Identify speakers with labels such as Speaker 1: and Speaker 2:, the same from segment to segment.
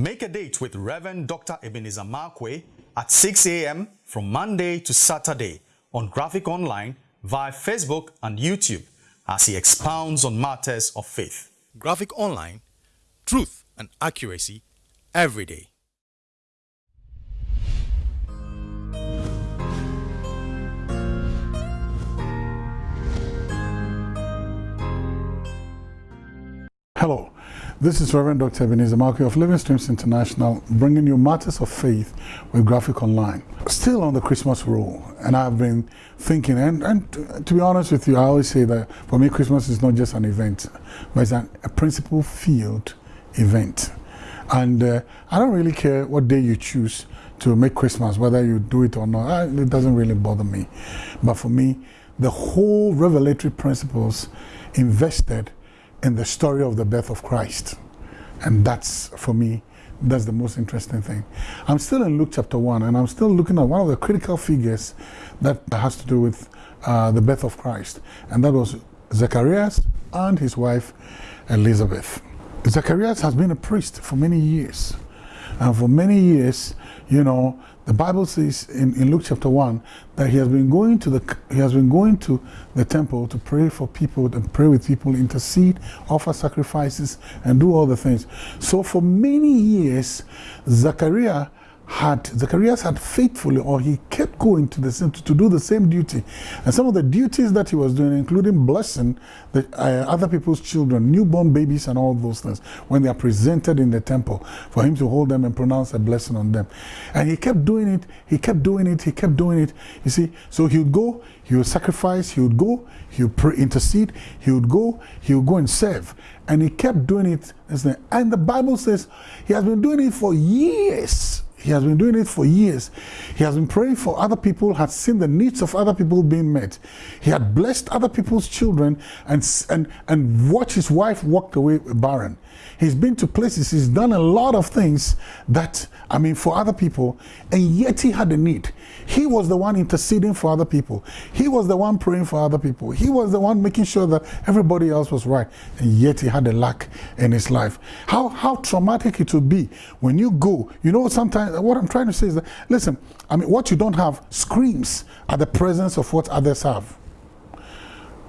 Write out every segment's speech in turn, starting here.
Speaker 1: Make a date with Reverend Dr. Ebenezer Markwei at 6 a.m. from Monday to Saturday on Graphic Online via Facebook and YouTube as he expounds on matters of faith. Graphic Online, truth and accuracy every day.
Speaker 2: Hello, this is Reverend Dr. Ebenezer Markwei of Living Streams International, bringing you matters of faith with Graphic Online. Still on the Christmas roll, and I've been thinking, and, and to be honest with you, I always say that for me, Christmas is not just an event, but it's an, a principle field event. And uh, I don't really care what day you choose to make Christmas, whether you do it or not, it doesn't really bother me. But for me, the whole revelatory principles invested in the story of the birth of Christ. And that's, for me, that's the most interesting thing. I'm still in Luke chapter 1, and I'm still looking at one of the critical figures that has to do with uh, the birth of Christ. And that was Zacharias and his wife Elizabeth. Zacharias has been a priest for many years. And for many years, you know, the Bible says in, in Luke chapter 1 that he has been going to the he has been going to the temple to pray for people and pray with people, intercede, offer sacrifices, and do all the things. So for many years, Zachariah had Zacharias had faithfully or he kept going to the same to, do the same duty. And some of the duties that he was doing including blessing the uh, other people's children newborn babies and all those things when they are presented in the temple for him to hold them and pronounce a blessing on them. And he kept doing it he kept doing it he kept doing it. You see so he would go he would sacrifice he would go he would pray, intercede he would go he would go and serve. And he kept doing it and the bible says he has been doing it for years he has been doing it for years. He has been praying for other people, has seen the needs of other people being met. He had blessed other people's children and, and, and watched his wife walk away barren. He's been to places, he's done a lot of things that, I mean, for other people, and yet he had a need. He was the one interceding for other people. He was the one praying for other people. He was the one making sure that everybody else was right, and yet he had a lack in his life. How, how traumatic it would be when you go, you know, sometimes what I'm trying to say is that, listen, I mean, what you don't have screams at the presence of what others have.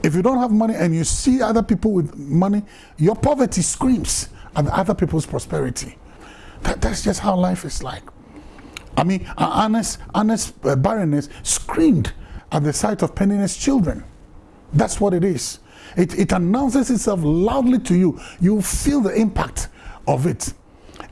Speaker 2: If you don't have money and you see other people with money, your poverty screams at other people's prosperity. That, that's just how life is like. I mean, Hannah's, Hannah's uh, barrenness screamed at the sight of Peninnah's children. That's what it is. It, it announces itself loudly to you. You feel the impact of it.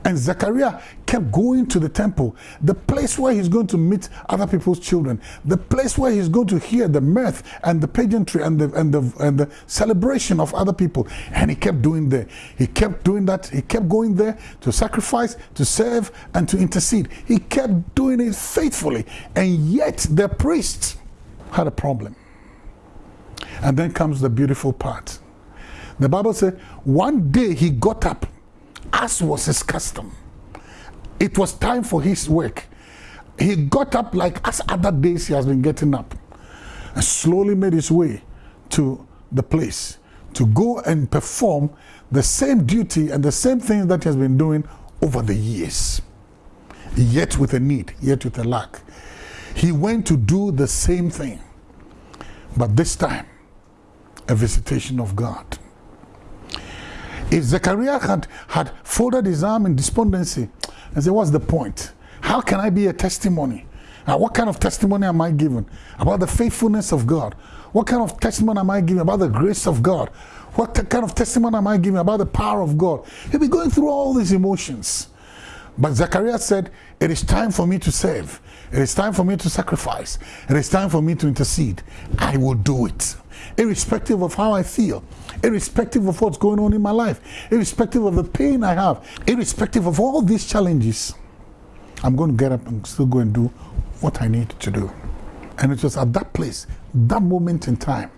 Speaker 2: And Zechariah kept going to the temple, the place where he's going to meet other people's children, the place where he's going to hear the mirth and the pageantry and the, and the, and the celebration of other people. And he kept doing there. He kept doing that. He kept going there to sacrifice, to serve, and to intercede. He kept doing it faithfully. And yet the priest had a problem. And then comes the beautiful part. The Bible said, one day he got up as was his custom. It was time for his work. He got up like as other days he has been getting up and slowly made his way to the place to go and perform the same duty and the same things that he has been doing over the years. Yet with a need, yet with a lack. He went to do the same thing. But this time, a visitation of God. If Zechariah had, had folded his arm in despondency and said, what's the point? How can I be a testimony? What kind of testimony am I giving about the faithfulness of God? What kind of testimony am I giving about the grace of God? What kind of testimony am I giving about the power of God? He'll be going through all these emotions. But Zechariah said, it is time for me to serve. It is time for me to sacrifice. It is time for me to intercede. I will do it. Irrespective of how I feel. Irrespective of what's going on in my life. Irrespective of the pain I have. Irrespective of all these challenges. I'm going to get up and still go and do what I need to do. And it was at that place, that moment in time,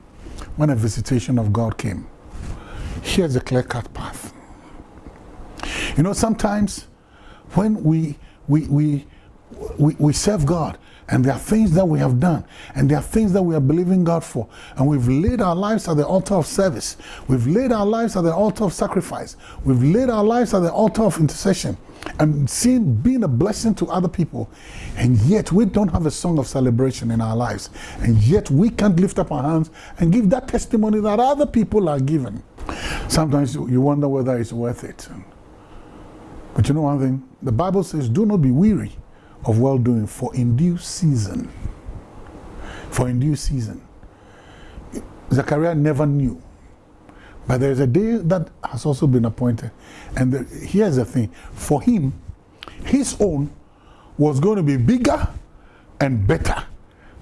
Speaker 2: when a visitation of God came. Here's a clear-cut path. You know, sometimes when we, we, we, we, we serve God And there are things that we have done, and there are things that we are believing God for. And we've laid our lives at the altar of service. We've laid our lives at the altar of sacrifice. We've laid our lives at the altar of intercession and seeing being a blessing to other people. And yet we don't have a song of celebration in our lives. And yet we can't lift up our hands and give that testimony that other people are given. Sometimes you wonder whether it's worth it. But you know one thing? The Bible says, do not be weary of well doing, for in due season, for in due season. Zechariah never knew. But there's a day that has also been appointed. And the, here's the thing for him, his own was going to be bigger and better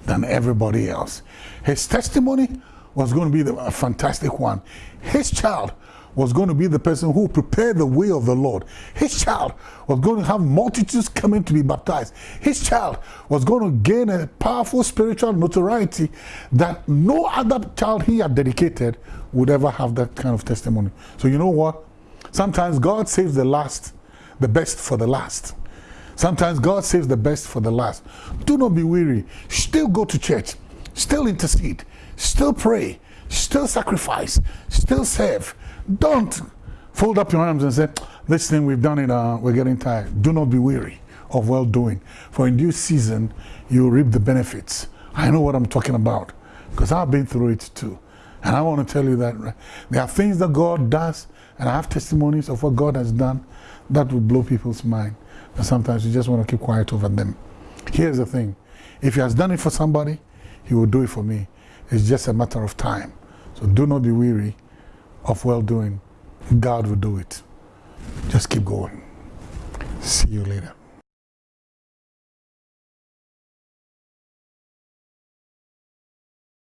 Speaker 2: than everybody else. His testimony was going to be the, a fantastic one. His child was going to be the person who prepared the way of the Lord. His child was going to have multitudes coming to be baptized. His child was going to gain a powerful spiritual notoriety that no other child he had dedicated would ever have that kind of testimony. So you know what? Sometimes God saves the last, the best for the last. Sometimes God saves the best for the last. Do not be weary. Still go to church. Still intercede. Still pray. Still sacrifice. Still serve. Don't fold up your arms and say, this thing we've done it, uh, we're getting tired. Do not be weary of well doing. For in due season, you reap the benefits. I know what I'm talking about because I've been through it too. And I want to tell you that there are things that God does, and I have testimonies of what God has done that will blow people's mind. And sometimes you just want to keep quiet over them. Here's the thing if He has done it for somebody, He will do it for me. It's just a matter of time. So do not be weary of well doing. God will do it. Just keep going. See you later.